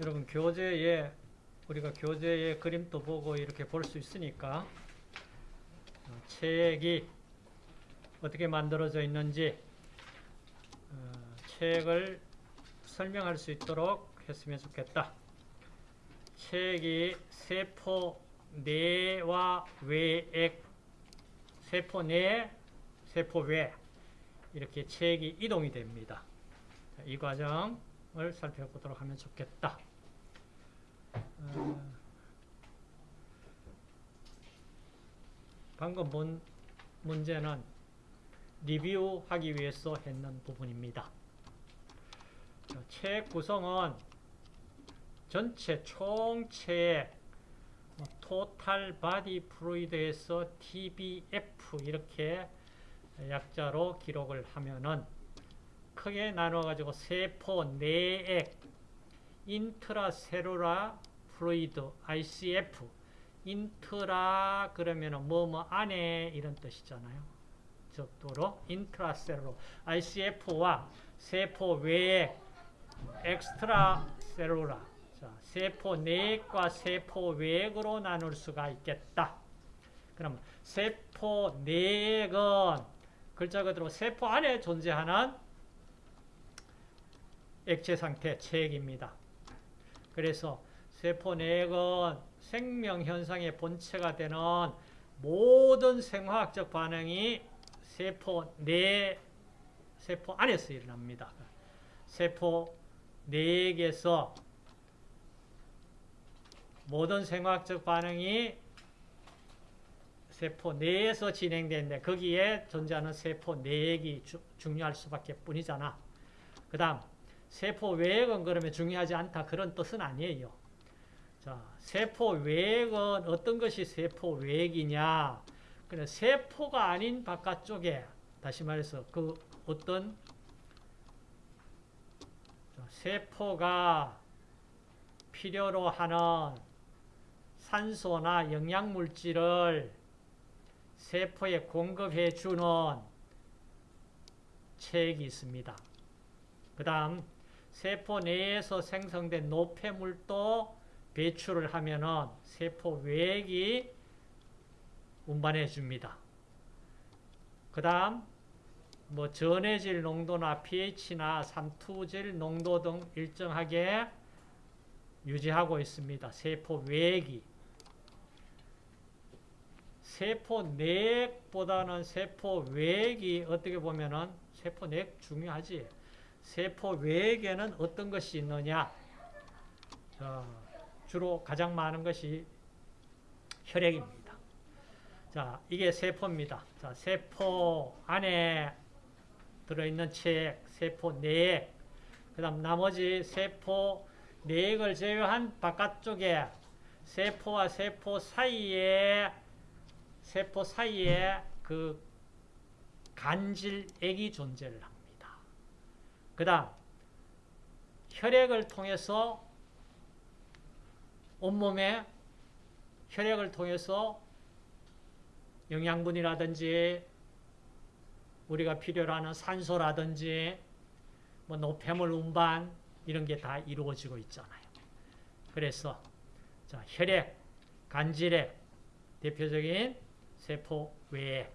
여러분 교재에 우리가 교재에 그림도 보고 이렇게 볼 수 있으니까 어, 책이 어떻게 만들어져 있는지 어, 책을 설명할 수 있도록 했으면 좋겠다. 책이 세포 내와 외액, 세포 내, 세포 외 이렇게 책이 이동이 됩니다. 자, 이 과정을 살펴보도록 하면 좋겠다. 어, 본 문제는 리뷰하기 위해서 했는 부분입니다. 자, 체액 구성은 전체 총체액 total body fluid에서 TBF 이렇게 약자로 기록을 하면은 크게 나눠 가지고 세포 내액 intracellular fluid ICF intra 그러면은 뭐뭐 안에 이런 뜻이잖아요. 적도로 intracellular ICF와 세포 외액 extracellular 자, 세포 내액과 세포 외액으로 나눌 수가 있겠다. 그럼 세포 내액은 글자 그대로 세포 안에 존재하는 액체 상태 체액입니다. 그래서 세포 내액은 생명 현상의 본체가 되는 모든 생화학적 반응이 세포 내 세포 안에서 일어납니다. 세포 내액에서 모든 생화학적 반응이 세포 내에서 진행되는데 거기에 존재하는 세포 내액이 주, 중요할 수밖에 뿐이잖아. 그 다음 세포 외액은 그러면 중요하지 않다 그런 뜻은 아니에요. 자, 세포 외액은 어떤 것이 세포 외액이냐? 그래 세포가 아닌 바깥쪽에 다시 말해서 그 어떤 세포가 필요로 하는 산소나 영양물질을 세포에 공급해 주는 체액이 있습니다. 그 다음 세포 내에서 생성된 노폐물도 배출을 하면은 세포 외액이 운반해 줍니다. 그 다음 뭐 전해질 농도나 pH나 삼투질 농도 등 일정하게 유지하고 있습니다. 세포 외액이 세포 내액보다는 세포 외액이 어떻게 보면은 세포 내액 중요하지. 세포 외액에는 어떤 것이 있느냐? 자, 주로 가장 많은 것이 혈액입니다. 자, 이게 세포입니다. 자, 세포 안에 들어있는 체액, 세포 내액, 그 다음 나머지 세포 내액을 제외한 바깥쪽에 세포와 세포 사이에 세포 사이에 그 간질액이 존재를 합니다. 그 다음 혈액을 통해서 온몸에 혈액을 통해서 영양분이라든지 우리가 필요로 하는 산소라든지 뭐 노폐물 운반 이런 게 다 이루어지고 있잖아요. 그래서 자, 혈액, 간질액 대표적인 세포 외액,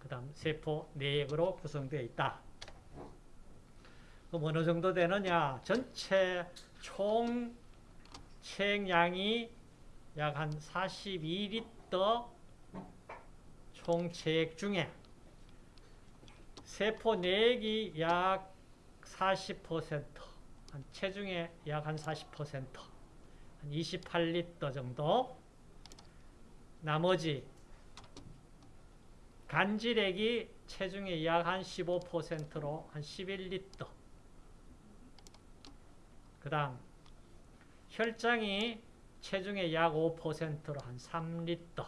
그 다음 세포 내액으로 구성되어 있다. 그럼 어느 정도 되느냐? 전체 총 체액량이 약 한 42리터 총 체액 중에 세포 내액이 약 40%, 한 체중의 약 한 40%, 한 28리터 정도, 나머지 간질액이 체중의 약 한 15%로 한 11리터, 그 다음 혈장이 체중의 약 5%로 한 3리터,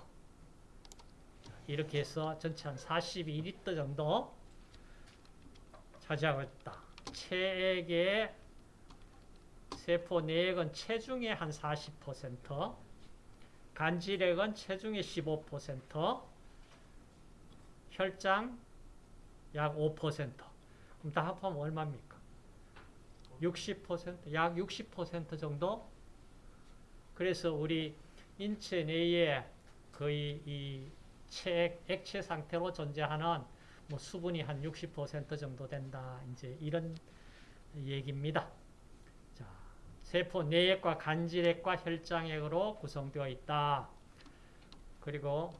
이렇게 해서 전체 한 42리터 정도 차지하고 있다. 체액의 세포 내액은 체중의 한 40%, 간질액은 체중의 15%, 혈장 약 5%. 그럼 다 합하면 얼마입니까? 60%, 약 60% 정도? 그래서 우리 인체 내에 거의 이 체, 액체 상태로 존재하는 뭐 수분이 한 60% 정도 된다. 이제 이런 얘기입니다. 자, 세포 내액과 간질액과 혈장액으로 구성되어 있다. 그리고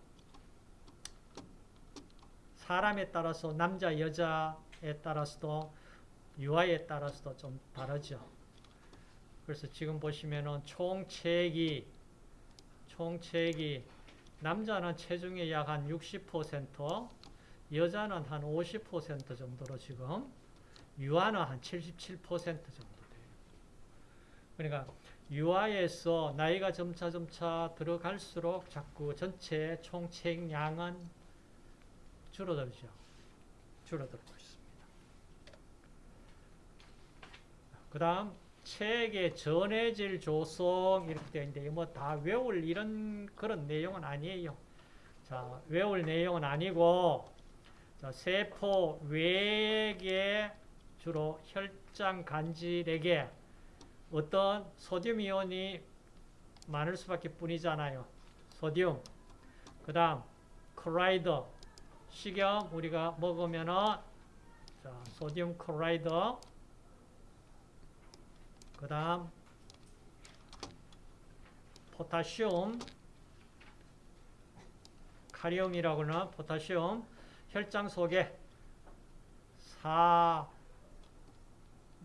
사람에 따라서 남자, 여자에 따라서도 유아에 따라서도 좀 다르죠. 그래서 지금 보시면은 총체액이 총체액이 남자는 체중의 약 한 60%, 여자는 한 50% 정도로 지금 유아는 한 77% 정도 돼요. 그러니까 유아에서 나이가 점차 점차 들어갈수록 자꾸 전체 총체액량은 줄어들죠. 줄어들고 있습니다. 그 다음 책의 전해질 조성 이렇게 되어 있는데 뭐 다 외울 이런 그런 내용은 아니에요. 자, 외울 내용은 아니고 자, 세포 외에 주로 혈장 간질에게 어떤 소듐 이온이 많을 수밖에 뿐이잖아요. 소듐. 그 다음 chloride 식염 우리가 먹으면은 자, 소듐 chloride 그 다음 포타슘 카리움이라고 하는 포타슘 혈장 속에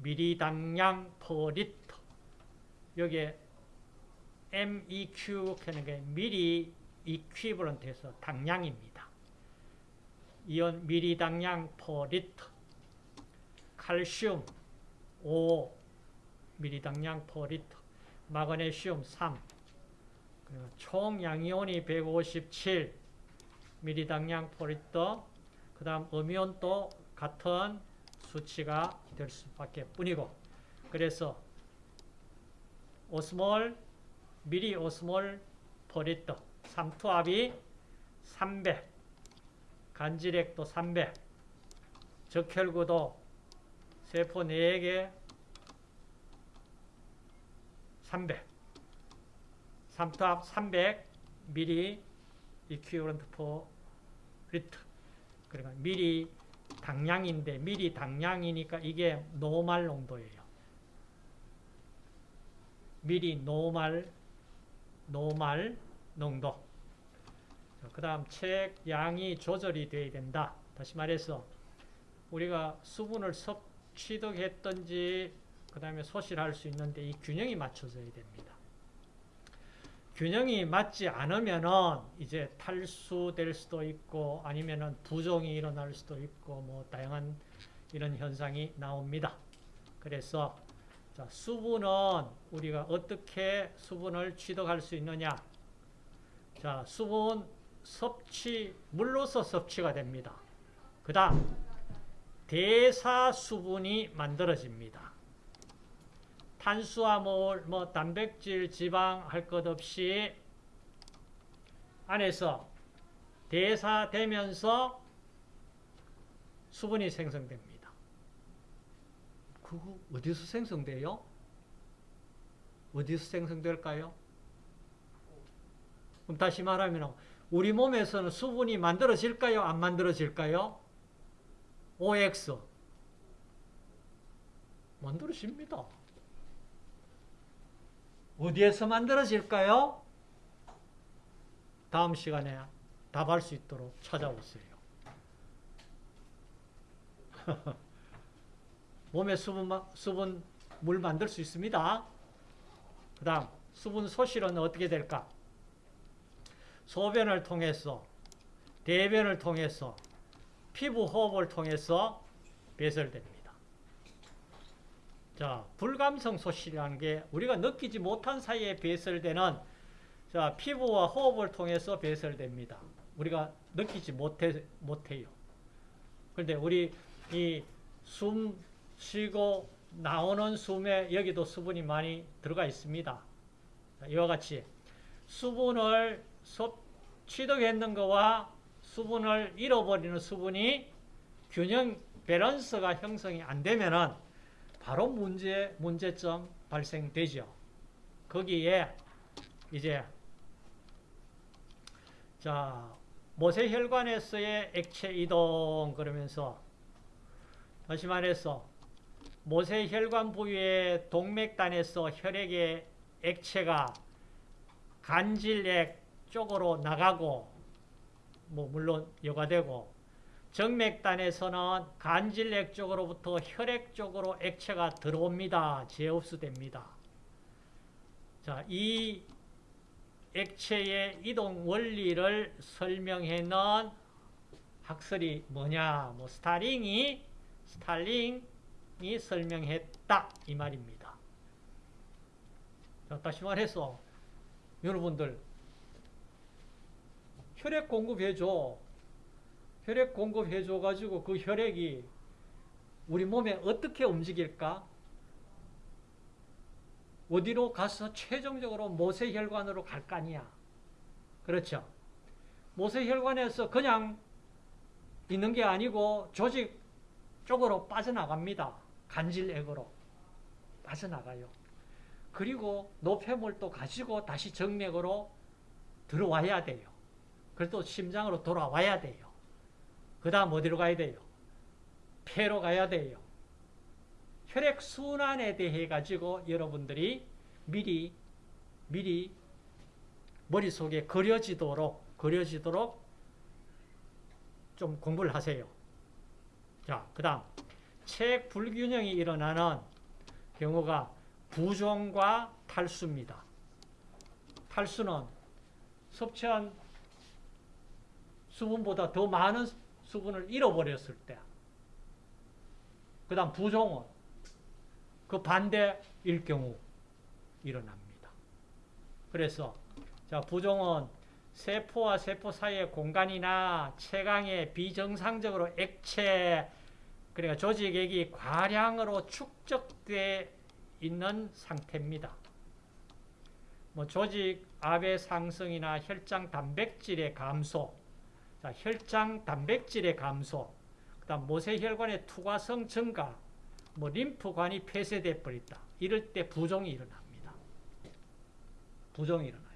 4mg당 per 리터 여기에 MEQ 하는 게 milliequivalent에서 당량입니다. 이온 미리당량 per 리터 칼슘 5 미리당량 per 리터. 마그네슘 3 총 양이온이 157 미리당량 per 리터. 그 다음 음이온도 같은 수치가 될 수밖에 뿐이고. 그래서 osmol milliosmol per 리터. 삼투압이 300 간질액도 300 적혈구도 세포 4개 300 삼투압 300 미리 equivalent per liter 그러니까 미리 당량인데 미리 당량이니까 이게 노말 농도예요. 미리 노말 노말 농도 그 다음 책 양이 조절이 돼야 된다. 다시 말해서 우리가 수분을 섭취득했든지 그 다음에 소실할 수 있는데 이 균형이 맞춰져야 됩니다. 균형이 맞지 않으면은 이제 탈수될 수도 있고 아니면은 부종이 일어날 수도 있고 뭐 다양한 이런 현상이 나옵니다. 그래서 자, 수분은 우리가 어떻게 수분을 취득할 수 있느냐? 자, 수분 섭취 물로서 섭취가 됩니다. 그다음 대사 수분이 만들어집니다. 탄수화물, 뭐 단백질, 지방 할 것 없이 안에서 대사되면서 수분이 생성됩니다. 그거 어디서 생성돼요? 어디서 생성될까요? 그럼 다시 말하면 우리 몸에서는 수분이 만들어질까요? 안 만들어질까요? OX 만들어집니다. 어디에서 만들어질까요? 다음 시간에 답할 수 있도록 찾아오세요. 몸에 수분, 수분, 물 만들 수 있습니다. 그 다음, 수분 소실은 어떻게 될까? 소변을 통해서, 대변을 통해서, 피부 호흡을 통해서 배설됩니다. 자, 불감성 소실이라는 게 우리가 느끼지 못한 사이에 배설되는 자, 피부와 호흡을 통해서 배설됩니다. 우리가 느끼지 못해, 못해요. 그런데 우리 이 숨 쉬고 나오는 숨에 여기도 수분이 많이 들어가 있습니다. 이와 같이 수분을 취득했는 거와 수분을 잃어버리는 수분이 균형 밸런스가 형성이 안 되면은 바로 문제, 문제점 발생되죠. 거기에 이제 자 모세혈관에서의 액체 이동 그러면서 다시 말해서 모세혈관 부위의 동맥단에서 혈액의 액체가 간질액 쪽으로 나가고 뭐 물론 여과되고 정맥단에서는 간질액 쪽으로부터 혈액 쪽으로 액체가 들어옵니다. 제흡수됩니다. 자, 이 액체의 이동 원리를 설명해 놓은 학설이 뭐냐? 뭐 스타링이 스탈링이 설명했다 이 말입니다. 자, 다시 말해서 여러분들 혈액 공급해줘. 혈액 공급해 줘 가지고 그 혈액이 우리 몸에 어떻게 움직일까? 어디로 가서 최종적으로 모세혈관으로 갈 거 아니야. 그렇죠? 모세혈관에서 그냥 있는 게 아니고 조직 쪽으로 빠져나갑니다. 간질액으로 빠져나가요. 그리고 노폐물도 가지고 다시 정맥으로 들어와야 돼요. 그래도 심장으로 돌아와야 돼요. 그 다음 어디로 가야 돼요? 폐로 가야 돼요. 혈액 순환에 대해 가지고 여러분들이 미리 미리 머릿속에 그려지도록 그려지도록 좀 공부를 하세요. 자, 그 다음 책 불균형이 일어나는 경우가 부종과 탈수입니다. 탈수는 섭취한 수분보다 더 많은 수분을 잃어버렸을 때. 그 다음 부종은 그 반대일 경우 일어납니다. 그래서 자 부종은 세포와 세포 사이의 공간이나 체강에 비정상적으로 액체 그러니까 조직액이 과량으로 축적돼 있는 상태입니다. 뭐 조직 압의 상승이나 혈장 단백질의 감소, 자, 혈장 단백질의 감소, 그다음 모세혈관의 투과성 증가, 뭐 림프관이 폐쇄돼 버렸다. 이럴 때 부종이 일어납니다. 부종이 일어나요.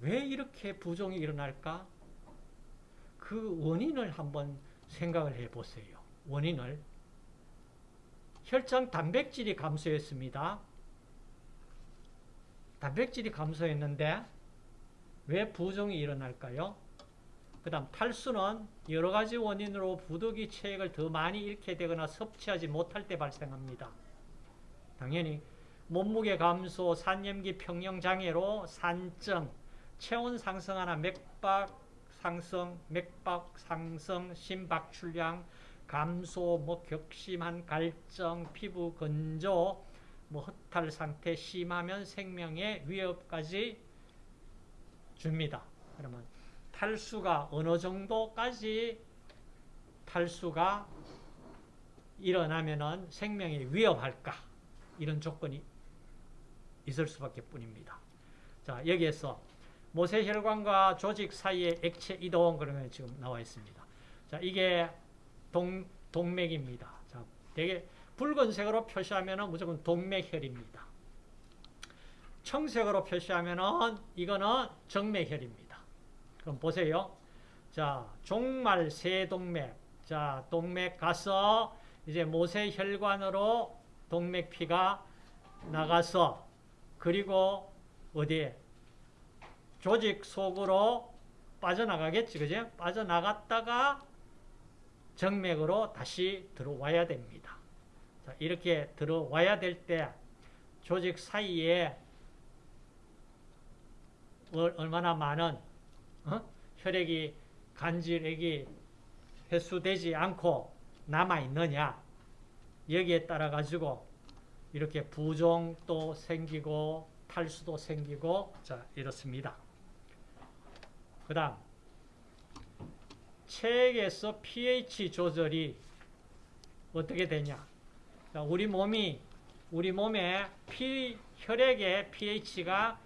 왜 이렇게 부종이 일어날까? 그 원인을 한번 생각을 해 보세요. 원인을 혈장 단백질이 감소했습니다. 단백질이 감소했는데 왜 부종이 일어날까요? 그 다음 탈수는 여러 가지 원인으로 부득이 체액을 더 많이 잃게 되거나 섭취하지 못할 때 발생합니다. 당연히 몸무게 감소, 산염기 평형 장애로 산증, 체온 상승하나 맥박 상승, 맥박 상승, 심박출량 감소, 뭐 격심한 갈증, 피부 건조, 뭐 허탈 상태 심하면 생명의 위협까지 줍니다. 그러면 탈수가 어느 정도까지 탈수가 일어나면은 생명이 위협할까? 이런 조건이 있을 수밖에 뿐입니다. 자, 여기에서 모세혈관과 조직 사이의 액체 이동 그러면 지금 나와 있습니다. 자, 이게 동, 동맥입니다. 자, 되게 붉은색으로 표시하면 무조건 동맥혈입니다. 청색으로 표시하면 이거는 정맥혈입니다. 그럼 보세요. 자, 종말 세 동맥. 자, 동맥 가서 이제 모세혈관으로 동맥피가 나가서 그리고 어디에 조직 속으로 빠져나가겠지, 그죠? 빠져나갔다가 정맥으로 다시 들어와야 됩니다. 자, 이렇게 들어와야 될 때 조직 사이에 얼마나 많은 어? 혈액이 간질액이 회수되지 않고 남아 있느냐 여기에 따라 가지고 이렇게 부종도 생기고 탈수도 생기고 자 이렇습니다. 그 다음 체액에서 pH 조절이 어떻게 되냐? 자, 우리 몸이 우리 몸의 피, 혈액의 pH가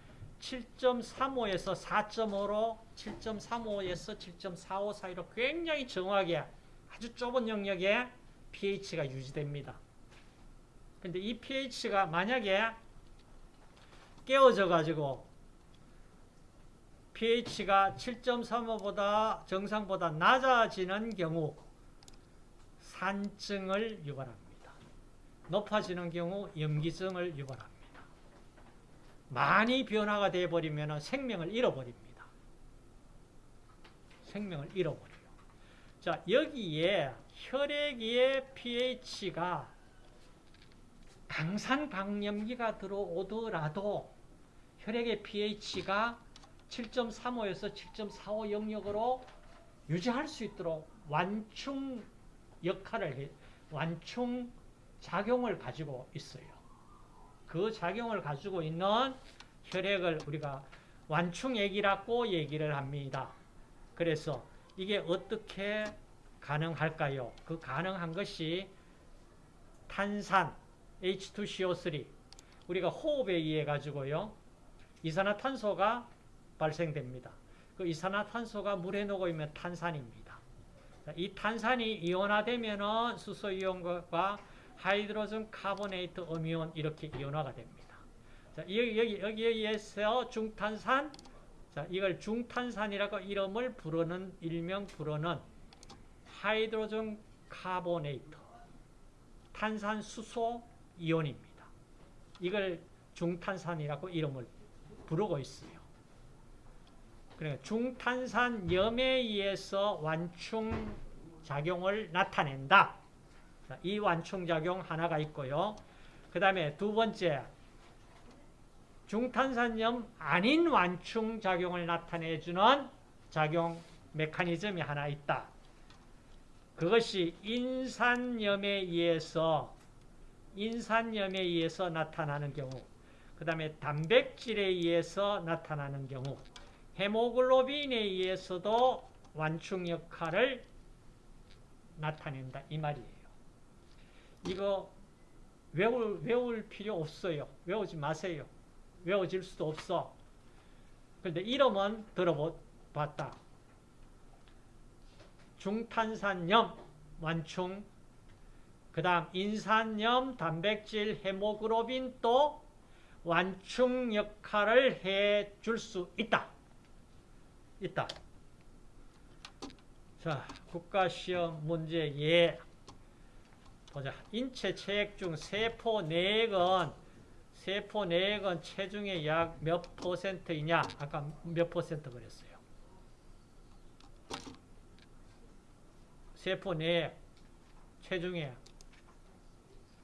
7.35에서 4.5로 7.35에서 7.45 사이로 굉장히 정확하게 아주 좁은 영역에 pH가 유지됩니다. 근데 이 pH가 만약에 깨어져 가지고 pH가 7.35보다 정상보다 낮아지는 경우 산증을 유발합니다. 높아지는 경우 염기증을 유발합니다. 많이 변화가 되어버리면 생명을 잃어버립니다. 생명을 잃어버려요. 자, 여기에 혈액의 pH가 강산강염기가 들어오더라도 혈액의 pH가 7.35에서 7.45 영역으로 유지할 수 있도록 완충 역할을 해, 완충 작용을 가지고 있어요. 그 작용을 가지고 있는 혈액을 우리가 완충액이라고 얘기를 합니다. 그래서 이게 어떻게 가능할까요? 그 가능한 것이 탄산, H2CO3, 우리가 호흡에 의해 가지고요, 이산화탄소가 발생됩니다. 그 이산화탄소가 물에 녹으면 탄산입니다. 이 탄산이 이온화되면 수소이온과 하이드로젠 카보네이트 음이온 이렇게 이온화가 됩니다. 자, 여기, 여기, 여기에 의해서 중탄산, 자, 이걸 중탄산이라고 이름을 부르는, 일명 부르는 하이드로젠 카보네이트, 탄산수소 이온입니다. 이걸 중탄산이라고 이름을 부르고 있어요. 그러니까 중탄산 염에 의해서 완충 작용을 나타낸다. 자, 이 완충 작용 하나가 있고요. 그 다음에 두 번째, 중탄산염 아닌 완충 작용을 나타내주는 작용 메커니즘이 하나 있다. 그것이 인산염에 의해서 인산염에 의해서 나타나는 경우, 그 다음에 단백질에 의해서 나타나는 경우, 헤모글로빈에 의해서도 완충 역할을 나타낸다 이 말이에요. 이거 외울, 외울 필요 없어요. 외우지 마세요. 외워질 수도 없어. 그런데 이름은 들어봤다. 중탄산염 완충 그 다음 인산염, 단백질, 헤모글로빈 또 완충 역할을 해 줄 수 있다. 있다. 자, 국가시험 문제 예. 보자. 인체 체액 중 세포 내액은 세포 내액은 체중의 약 몇 퍼센트이냐? 아까 몇 퍼센트 그랬어요. 세포 내액 체중의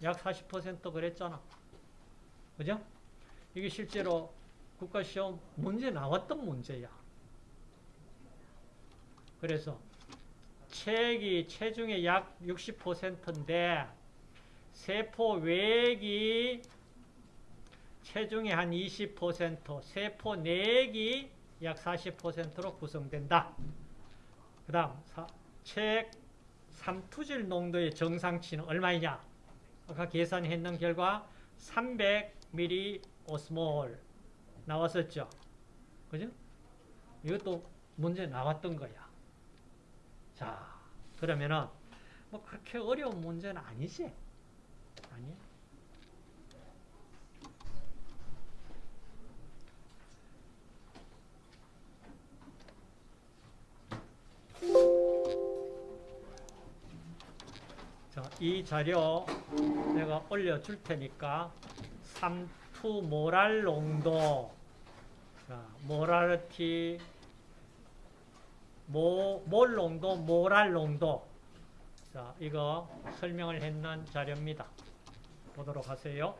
약 40% 그랬잖아. 그죠? 이게 실제로 국가시험 문제 나왔던 문제야. 그래서 체액이 체중의 약 60%인데 세포 외액이 체중의 한 20%, 세포 내액이 약 40%로 구성된다. 그 다음 체액 삼투질 농도의 정상치는 얼마이냐? 아까 계산했는 결과 300ml 오스몰 나왔었죠. 그죠? 이것도 문제 나왔던 거야. 자, 그러면은 뭐 그렇게 어려운 문제는 아니지? 아니야. 자, 이 자료 내가 올려줄 테니까 삼투 모랄 농도 자, 모랄티 모, 몰 농도, 모랄 농도 자, 이거 설명을 했는 자료입니다. 보도록 하세요.